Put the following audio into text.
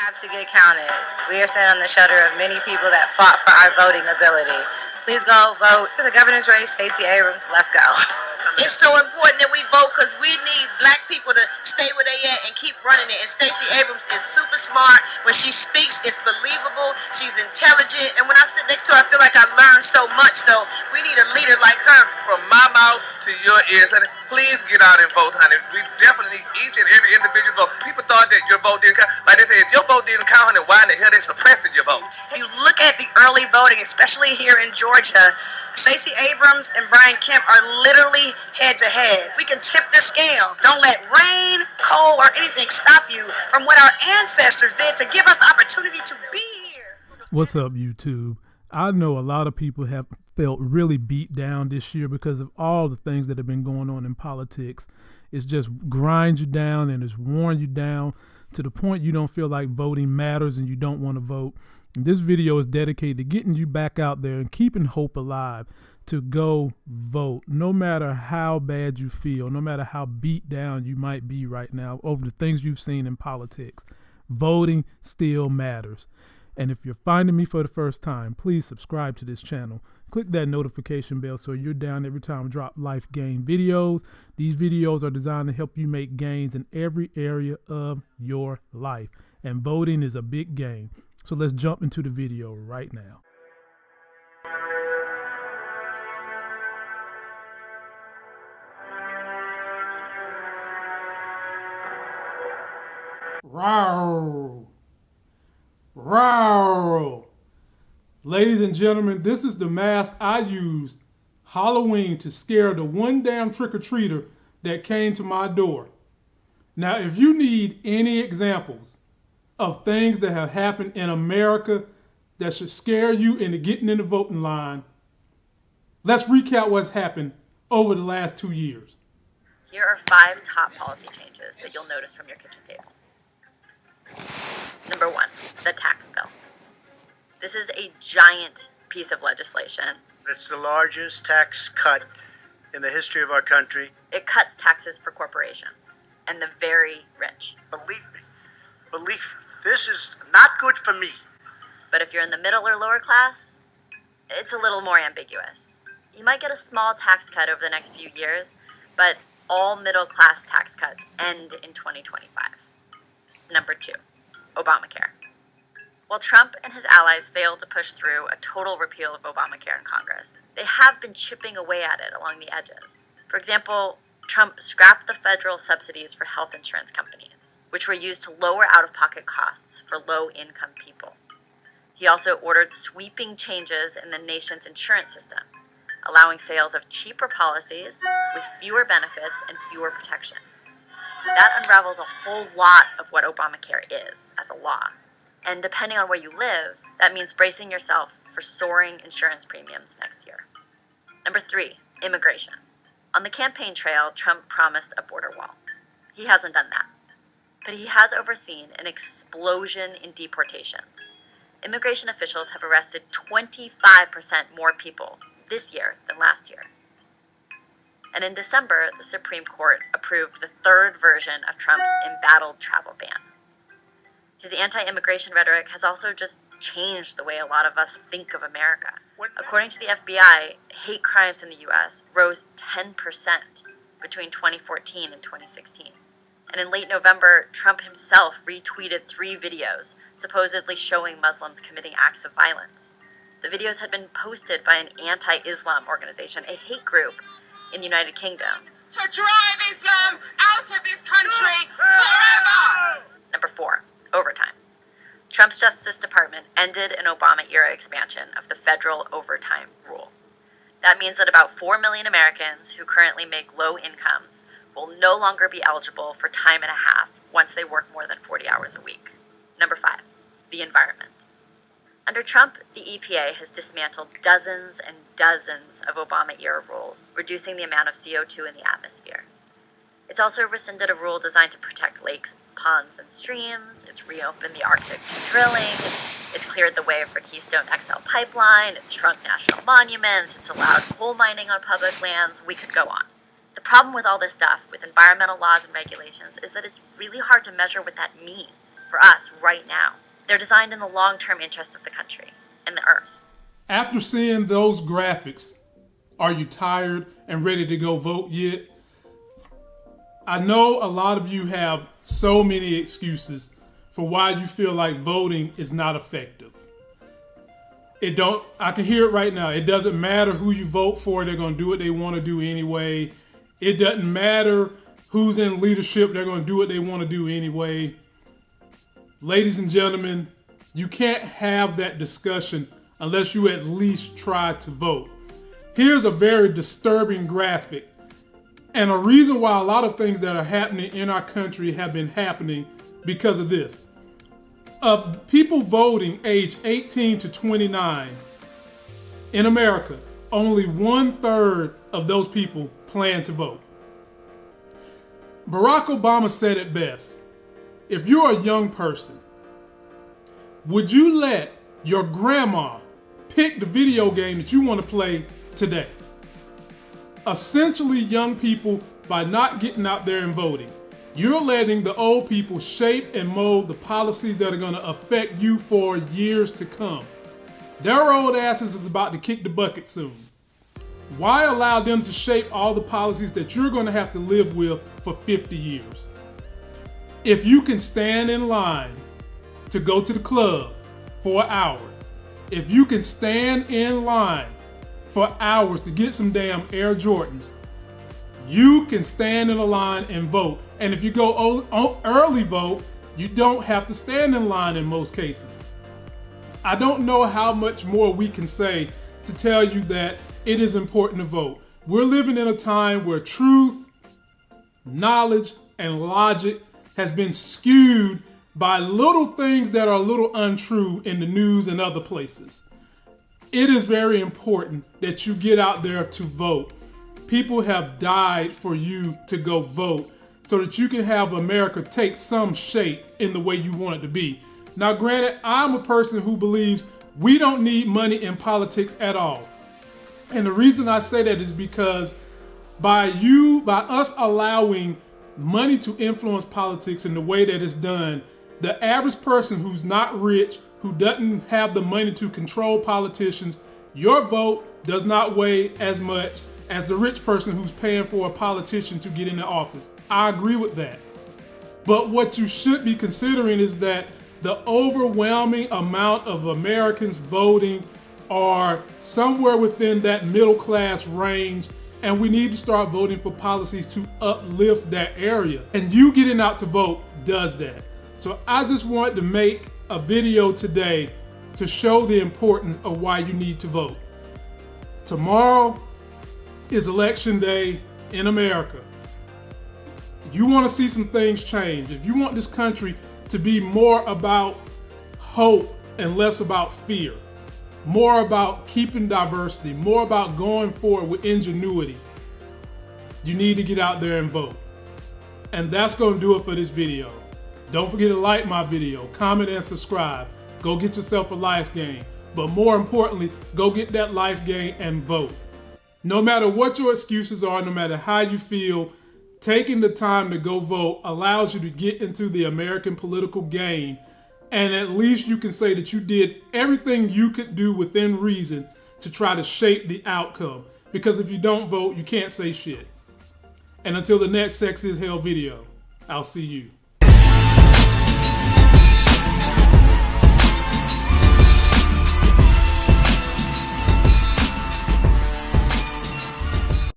have to get counted. We are standing on the shoulder of many people that fought for our voting ability. Please go vote for the governor's race, Stacey Abrams. Let's go. It's so important that we vote because we need black people to stay where they at and keep running it. And Stacey Abrams is super smart. When she speaks, it's believable. She's intelligent. And when I sit next to her, I feel like I learned so much. So we need a leader like her. From my mouth to your ears, honey, please get out and vote, honey. We definitely need each and every individual vote. People thought that your vote didn't count. Like they say, if your vote didn't count, honey, why in the hell they suppressing your vote? If you look at the early voting, especially here in Georgia, Stacey Abrams and Brian Kemp are literally head to head. We can tip the scale. Don't let rain, cold, or anything stop you from what our ancestors did to give us opportunity to be here. What's up, YouTube? I know a lot of people have felt really beat down this year because of all the things that have been going on in politics. It's just grinds you down and it's worn you down to the point you don't feel like voting matters and you don't want to vote. And this video is dedicated to getting you back out there and keeping hope alive to go vote, no matter how bad you feel, no matter how beat down you might be right now over the things you've seen in politics. Voting still matters. And if you're finding me for the first time, please subscribe to this channel. Click that notification bell so you're down every time I drop life gain videos. These videos are designed to help you make gains in every area of your life. And voting is a big game. So let's jump into the video right now. Row. Row. Ladies and gentlemen, this is the mask I used Halloween to scare the one damn trick-or-treater that came to my door. Now, if you need any examples of things that have happened in America that should scare you into getting in the voting line, let's recap what's happened over the last two years. Here are five top policy changes that you'll notice from your kitchen table. Number one, the tax bill. This is a giant piece of legislation. It's the largest tax cut in the history of our country. It cuts taxes for corporations and the very rich. Believe me, believe this is not good for me. But if you're in the middle or lower class, it's a little more ambiguous. You might get a small tax cut over the next few years, but all middle class tax cuts end in 2025. Number two, Obamacare. While Trump and his allies failed to push through a total repeal of Obamacare in Congress, they have been chipping away at it along the edges. For example, Trump scrapped the federal subsidies for health insurance companies, which were used to lower out of pocket costs for low income people. He also ordered sweeping changes in the nation's insurance system, allowing sales of cheaper policies with fewer benefits and fewer protections. That unravels a whole lot of what Obamacare is as a law. And depending on where you live, that means bracing yourself for soaring insurance premiums next year. Number three, immigration. On the campaign trail, Trump promised a border wall. He hasn't done that. But he has overseen an explosion in deportations. Immigration officials have arrested 25% more people this year than last year. And in December, the Supreme Court approved the third version of Trump's embattled travel ban. His anti immigration rhetoric has also just changed the way a lot of us think of America. According to the FBI, hate crimes in the US rose 10% between 2014 and 2016. And in late November, Trump himself retweeted three videos supposedly showing Muslims committing acts of violence. The videos had been posted by an anti Islam organization, a hate group in the United Kingdom. To drive Islam out of this country forever! Number four, overtime. Trump's Justice Department ended an Obama era expansion of the federal overtime rule. That means that about 4 million Americans who currently make low incomes will no longer be eligible for time and a half once they work more than 40 hours a week. Number five, the environment. Under Trump, the EPA has dismantled dozens and dozens of Obama era rules, reducing the amount of CO2 in the atmosphere. It's also rescinded a rule designed to protect lakes, ponds, and streams. It's reopened the Arctic to drilling. It's cleared the way for Keystone XL pipeline. It's shrunk national monuments. It's allowed coal mining on public lands. We could go on. The problem with all this stuff, with environmental laws and regulations, is that it's really hard to measure what that means for us right now. They're designed in the long term interests of the country and the earth. After seeing those graphics, are you tired and ready to go vote yet? I know a lot of you have so many excuses for why you feel like voting is not effective. It don't I can hear it right now. It doesn't matter who you vote for, they're going to do what they want to do anyway. It doesn't matter who's in leadership, they're going to do what they want to do anyway. Ladies and gentlemen, you can't have that discussion unless you at least try to vote. Here's a very disturbing graphic and a reason why a lot of things that are happening in our country have been happening because of this. Of people voting age 18 to 29 in America, only one third of those people plan to vote. Barack Obama said it best. If you're a young person, would you let your grandma pick the video game that you want to play today? Essentially young people by not getting out there and voting. You're letting the old people shape and mold the policies that are going to affect you for years to come. Their old asses is about to kick the bucket soon. Why allow them to shape all the policies that you're going to have to live with for 50 years? If you can stand in line to go to the club for an hour, if you can stand in line for hours to get some damn Air Jordans, you can stand in a line and vote. And if you go early vote, you don't have to stand in line in most cases. I don't know how much more we can say to tell you that it is important to vote. We're living in a time where truth, knowledge, and logic has been skewed by little things that are a little untrue in the news and other places it is very important that you get out there to vote. People have died for you to go vote so that you can have America take some shape in the way you want it to be. Now, granted, I'm a person who believes we don't need money in politics at all. And the reason I say that is because by you, by us allowing money to influence politics in the way that it's done, the average person who's not rich, who doesn't have the money to control politicians, your vote does not weigh as much as the rich person who's paying for a politician to get into office. I agree with that. But what you should be considering is that the overwhelming amount of Americans voting are somewhere within that middle class range and we need to start voting for policies to uplift that area. And you getting out to vote does that. So I just want to make a video today to show the importance of why you need to vote. Tomorrow is election day in America. You want to see some things change. If you want this country to be more about hope and less about fear, more about keeping diversity, more about going forward with ingenuity, you need to get out there and vote. And that's going to do it for this video. Don't forget to like my video, comment and subscribe. Go get yourself a life game. But more importantly, go get that life game and vote. No matter what your excuses are, no matter how you feel, taking the time to go vote allows you to get into the American political game. And at least you can say that you did everything you could do within reason to try to shape the outcome. Because if you don't vote, you can't say shit. And until the next Sex is Hell video, I'll see you.